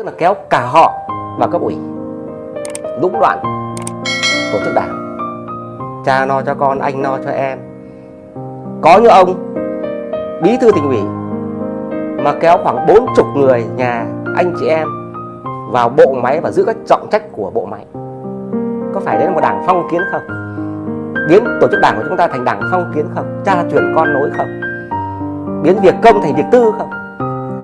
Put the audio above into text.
tức là kéo cả họ vào cấp ủy. Lũng đoạn tổ chức đảng. Cha lo cho con, anh lo cho em. Có như ông, bí thư tỉnh ủy, mà kéo khoảng bốn chục người nhà anh chị em vào bộ máy và giữ các trọng trách của bộ máy. Có phải đấy là một đảng phong kiến không? Biến tổ chức đảng của chúng ta thành đảng phong kiến không? Cha truyền con nối không? Biến việc công thành việc tư không?